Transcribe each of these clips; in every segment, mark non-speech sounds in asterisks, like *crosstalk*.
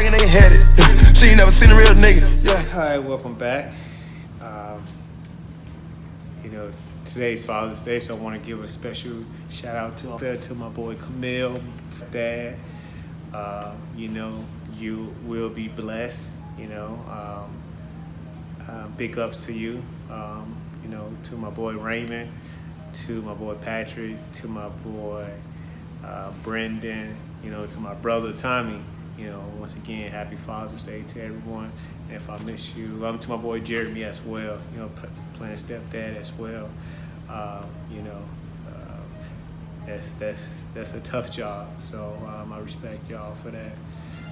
thinking they had it. *laughs* she never seen a real nigga. Yeah. Hi, welcome back. Um, you know, today's Father's Day, so I want to give a special shout out to to my boy Camille, dad. Uh, you know, you will be blessed. You know, um, uh, big ups to you. Um, you know, to my boy Raymond, to my boy Patrick, to my boy uh, Brendan. You know, to my brother Tommy you know, once again, happy Father's Day to everyone. And if I miss you, um, to my boy Jeremy as well, you know, playing stepdad as well. Uh, you know, uh, that's that's that's a tough job. So um, I respect y'all for that.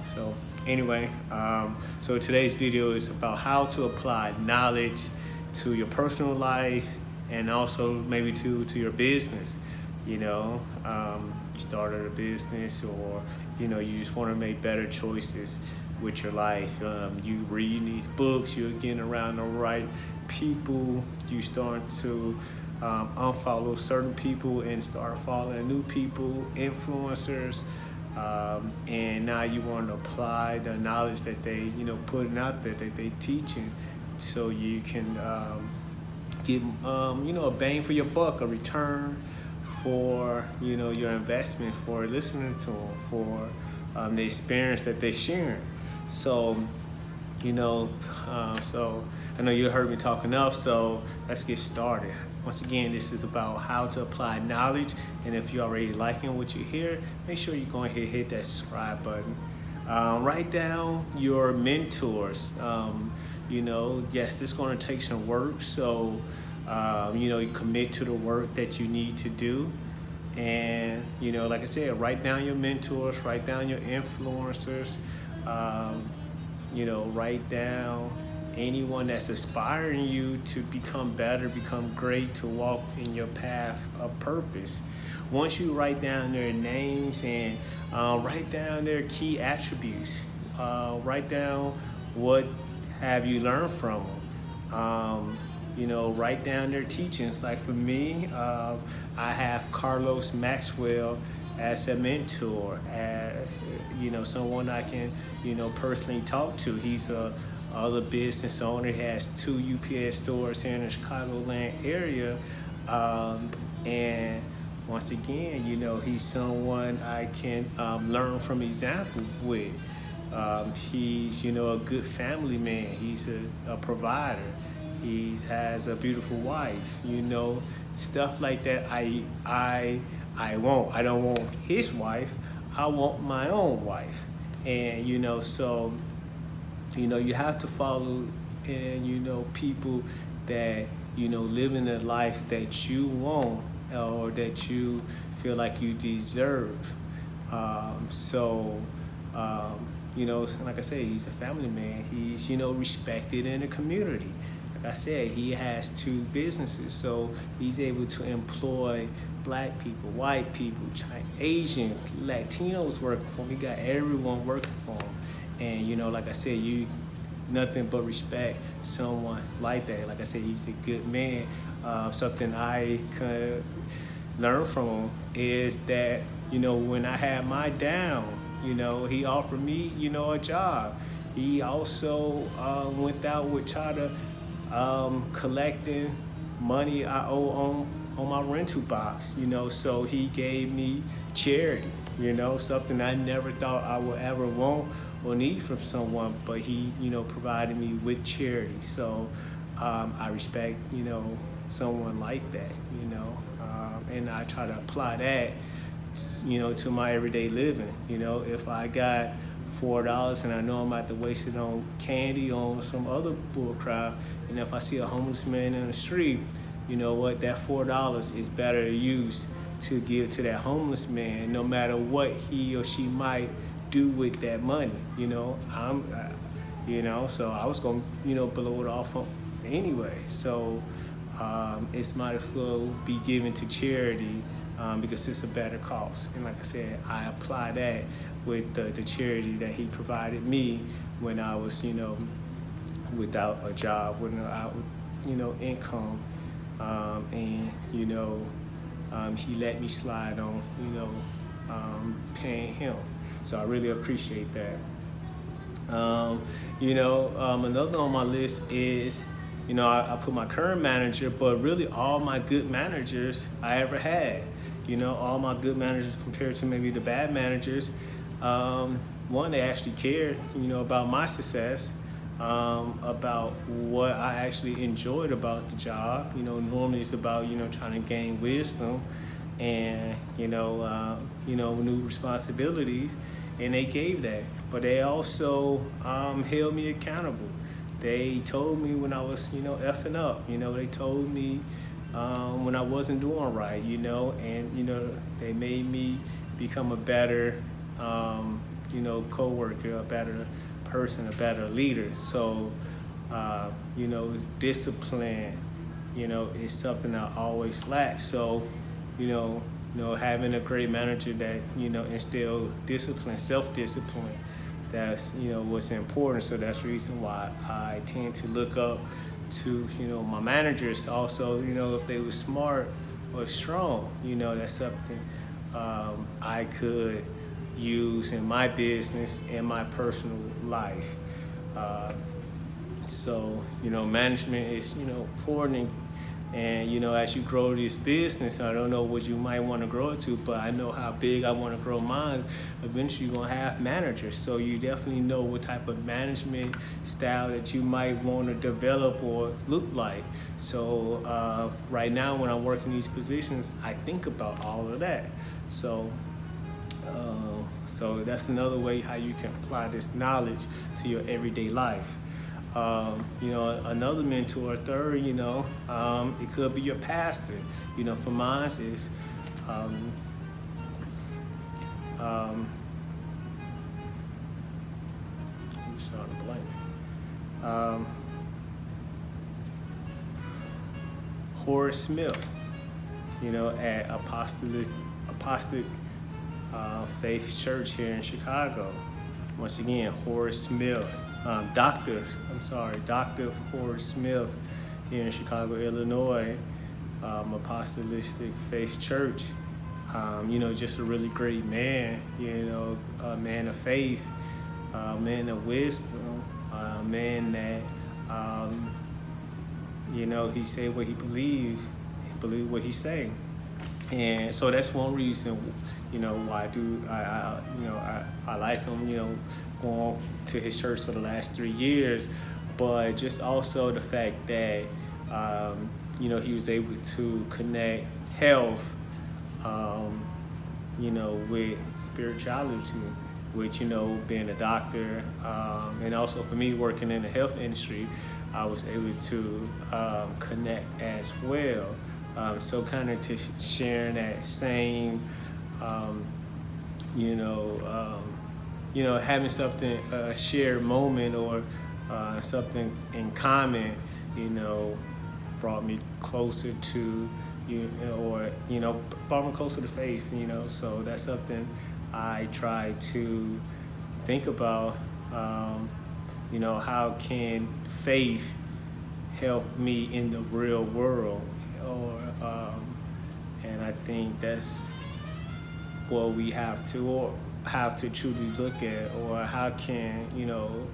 So anyway, um, so today's video is about how to apply knowledge to your personal life and also maybe to to your business. You know, um, started a business or you know you just want to make better choices with your life. Um, you reading these books you're getting around the right people. You start to um, unfollow certain people and start following new people influencers. Um, and now you want to apply the knowledge that they you know putting out there that they teaching so you can um, get um, you know a bang for your buck a return for you know your investment, for listening to them, for um, the experience that they're sharing. So, you know, um, so I know you heard me talk enough, so let's get started. Once again, this is about how to apply knowledge, and if you're already liking what you hear, make sure you go ahead and hit that subscribe button. Um, write down your mentors. Um, you know, yes, this is going to take some work, so um, you know, you commit to the work that you need to do. And, you know, like I said, write down your mentors, write down your influencers, um, you know, write down anyone that's inspiring you to become better, become great, to walk in your path of purpose. Once you write down their names and uh, write down their key attributes, uh, write down what have you learned from them. Um, you know, write down their teachings. Like for me, uh, I have Carlos Maxwell as a mentor, as, you know, someone I can, you know, personally talk to. He's a other business owner, he has two UPS stores here in the Chicagoland area. Um, and once again, you know, he's someone I can um, learn from example with. Um, he's, you know, a good family man. He's a, a provider he has a beautiful wife you know stuff like that. I i i won't. I don't want his wife. I want my own wife. And you know so you know you have to follow and you know people that you know living a life that you want or that you feel like you deserve. Um, so um, you know like i say he's a family man. He's you know respected in the community like I said, he has two businesses, so he's able to employ black people, white people, Asian, Latinos working for him. He got everyone working for him. And you know, like I said, you nothing but respect someone like that. Like I said, he's a good man. Uh, something I could learn from him is that, you know, when I had my down, you know, he offered me, you know, a job. He also uh, went out with to um, collecting money I owe on, on my rental box, you know, so he gave me charity, you know, something I never thought I would ever want or need from someone, but he, you know, provided me with charity. So um, I respect, you know, someone like that, you know, um, and I try to apply that, you know, to my everyday living. You know, if I got four dollars and I know I'm about to waste it on candy on some other bull crap and if I see a homeless man in the street you know what? That four dollars is better used to give to that homeless man no matter what he or she might do with that money you know? I'm uh, you know so I was gonna you know blow it off anyway. So um, it's might as well be given to charity um, because it's a better cause. And like I said, I apply that with the, the charity that he provided me when I was, you know, without a job, without, you know, income. Um, and, you know, um, he let me slide on, you know, um, paying him. So I really appreciate that. Um, you know, um, another on my list is, you know, I, I, put my current manager, but really all my good managers I ever had. You know, all my good managers compared to maybe the bad managers. Um, one, they actually cared, you know, about my success, um, about what I actually enjoyed about the job. You know, normally it's about, you know, trying to gain wisdom and, you know, uh, you know, new responsibilities and they gave that. But they also um, held me accountable. They told me when I was, you know, effing up. You know, they told me um, when I wasn't doing right. You know, and you know, they made me become a better, um, you know, coworker, a better person, a better leader. So, uh, you know, discipline, you know, is something I always lack. So, you know, you know, having a great manager that, you know, instill discipline, self-discipline, that's, you know, what's important. So that's the reason why I tend to look up to, you know, my managers. Also, you know, if they were smart or strong, you know, that's something um, I could use in my business and my personal life. Uh, so, you know, management is, you know, important and you know, as you grow this business, I don't know what you might want to grow it to, but I know how big I want to grow mine. Eventually, you're gonna have managers, so you definitely know what type of management style that you might want to develop or look like. So uh, right now, when I'm working these positions, I think about all of that. So. Uh, so that's another way how you can apply this knowledge to your everyday life. Um, you know, another mentor, third, you know, um, it could be your pastor. You know, for mine is, um, um, I'm a blank. Um, Horace Smith, you know, at Apostolic, Apostolic uh, Faith Church here in Chicago. Once again, Horace Smith um, Dr. I'm sorry, Dr. Horace Smith here in Chicago, Illinois, um, Apostolic Faith Church. Um, you know, just a really great man, you know, a man of faith, a man of wisdom, a man that, um, you know, he said what he believes, he believed what he say. And so that's one reason, you know, why I do, I, I you know, I, I like him, you know, going to his church for the last three years, but just also the fact that, um, you know, he was able to connect health, um, you know, with spirituality, which, you know, being a doctor, um, and also for me working in the health industry, I was able to um, connect as well. Um, so kind of to sharing that same, um, you know, um, you know, having something, a shared moment or uh, something in common, you know, brought me closer to you, or, you know, brought me closer to faith, you know, so that's something I try to think about, um, you know, how can faith help me in the real world, or, um, and I think that's what we have to, or have to truly look at or how can you know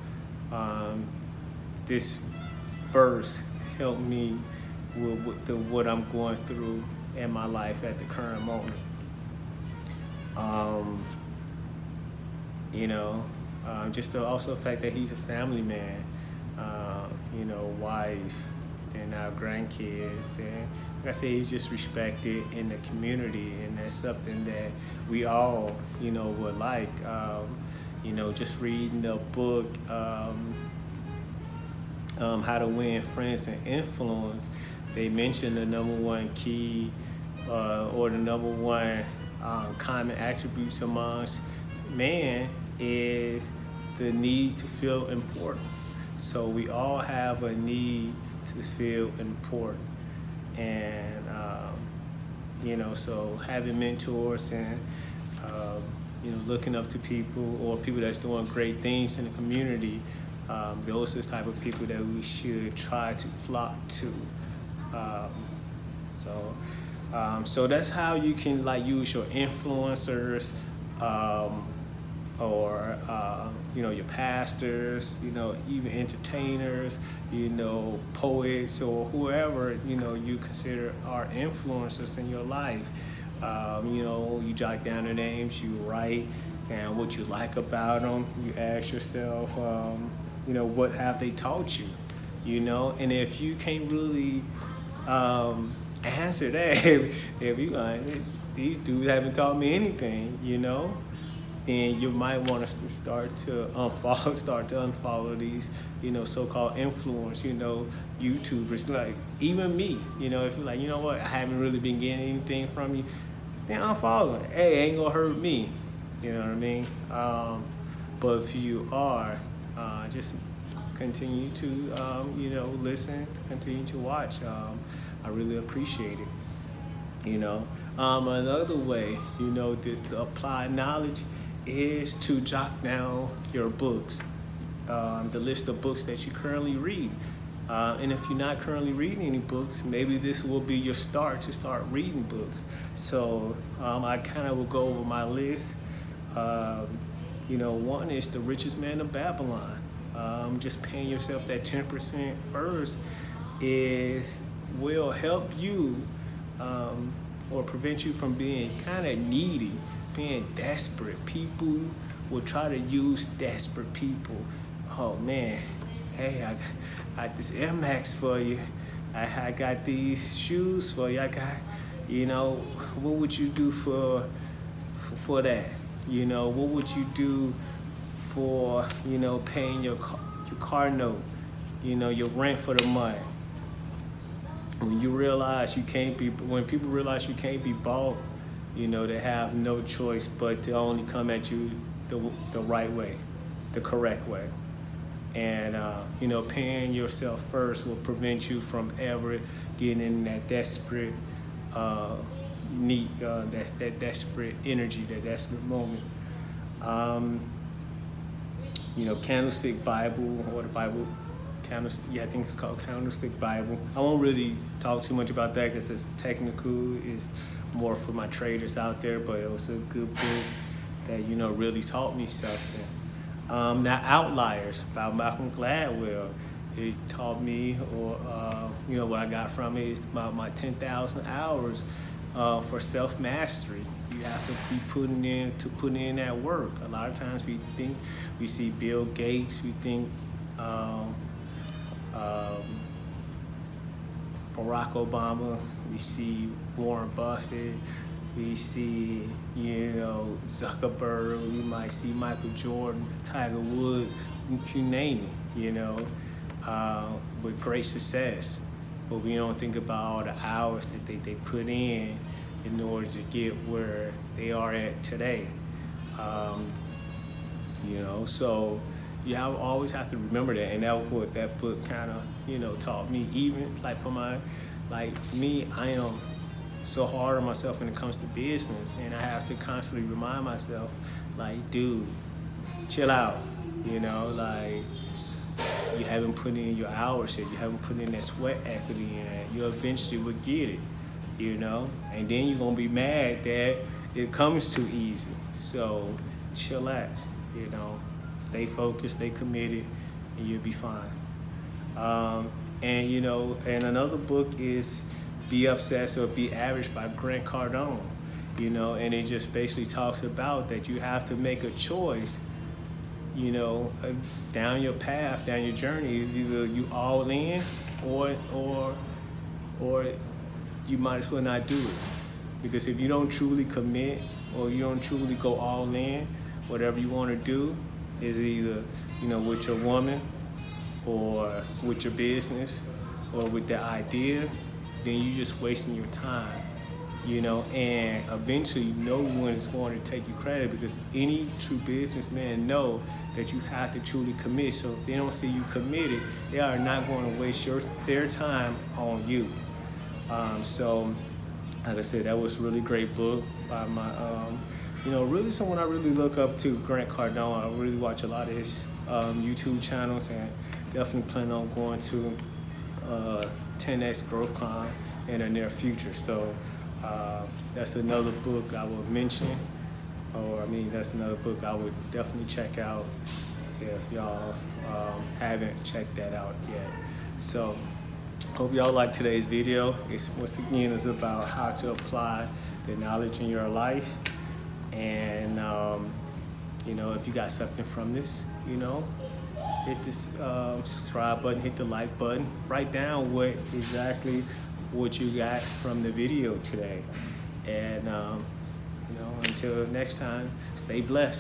um, this verse help me with, with the, what I'm going through in my life at the current moment? Um, you know uh, just the, also the fact that he's a family man uh, you know wife and our grandkids. And like I say, he's just respected in the community, and that's something that we all, you know, would like. Um, you know, just reading the book, um, um, How to Win Friends and Influence, they mentioned the number one key uh, or the number one um, common attributes amongst man is the need to feel important. So we all have a need to feel important. And, um, you know, so having mentors and, um, you know, looking up to people or people that's doing great things in the community, um, those are the type of people that we should try to flock to. Um, so, um, so that's how you can like use your influencers um, or uh, you know, your pastors, you know, even entertainers, you know, poets or whoever, you know, you consider are influencers in your life. Um, you know, you jot down their names, you write down what you like about them. You ask yourself, um, you know, what have they taught you? You know, and if you can't really um, answer that, *laughs* if, you like, these dudes haven't taught me anything, you know, and you might want to start to unfollow, *laughs* start to unfollow these, you know, so-called influence, you know, YouTubers. Like even me, you know, if you're like, you know what, I haven't really been getting anything from you, then unfollow it. Hey, ain't gonna hurt me. You know what I mean? Um, but if you are, uh, just continue to, um, you know, listen, continue to watch. Um, I really appreciate it. You know, um, another way, you know, to, to apply knowledge is to jot down your books, um, the list of books that you currently read. Uh, and if you're not currently reading any books, maybe this will be your start to start reading books. So um, I kind of will go over my list. Um, you know, one is The Richest Man of Babylon. Um, just paying yourself that 10% first is will help you um, or prevent you from being kind of needy being desperate. People will try to use desperate people. Oh man, hey, I got, this Air Max for you. I, I got these shoes for you. I got, you know, what would you do for, for, for that? You know, what would you do for, you know, paying your car, your car note, you know, your rent for the month? When you realize you can't be, when people realize you can't be bought, you know, they have no choice but to only come at you the, the right way, the correct way. And, uh, you know, paying yourself first will prevent you from ever getting in that desperate uh, need, uh, that, that desperate energy, that desperate moment. Um, you know, Candlestick Bible or the Bible Candlestick, yeah, I think it's called Candlestick Bible. I won't really talk too much about that because it's technical. It's more for my traders out there, but it was a good book that, you know, really taught me something. Um, now, Outliers by Malcolm Gladwell. It taught me, or, uh, you know, what I got from it is about my 10,000 hours uh, for self-mastery. You have to be putting in to putting in that work. A lot of times we think, we see Bill Gates, we think um, um, Barack Obama, we see Warren Buffett, we see, you know, Zuckerberg, we might see Michael Jordan, Tiger Woods, you name it, you know, uh, with great success. But we don't think about all the hours that they, they put in in order to get where they are at today. Um, you know, so you have, always have to remember that, and that was what that book kind of, you know, taught me. Even like for my, like me, I am so hard on myself when it comes to business, and I have to constantly remind myself, like, dude, chill out. You know, like you haven't put in your hours yet. You haven't put in that sweat equity it. You eventually will get it. You know, and then you're gonna be mad that it comes too easy. So chillax. You know. Stay focused, stay committed, and you'll be fine. Um, and you know, and another book is Be Obsessed or Be Average by Grant Cardone. You know, and it just basically talks about that you have to make a choice, you know, uh, down your path, down your journey. Either you all in or or or you might as well not do it. Because if you don't truly commit or you don't truly go all in, whatever you want to do, is either, you know, with your woman or with your business or with the idea, then you're just wasting your time, you know, and eventually no one is going to take you credit because any true businessman know that you have to truly commit. So if they don't see you committed, they are not going to waste your, their time on you. Um, so, like I said, that was a really great book by my um, you know, really someone I really look up to, Grant Cardone. I really watch a lot of his um, YouTube channels and definitely plan on going to uh, 10X GrowthCon in the near future. So uh, that's another book I would mention, or I mean, that's another book I would definitely check out. if y'all um, haven't checked that out yet. So hope y'all like today's video. It's once again is about how to apply the knowledge in your life. And um, you know, if you got something from this, you know, hit this um, subscribe button, hit the like button, write down what exactly what you got from the video today. And um, you know, until next time, stay blessed.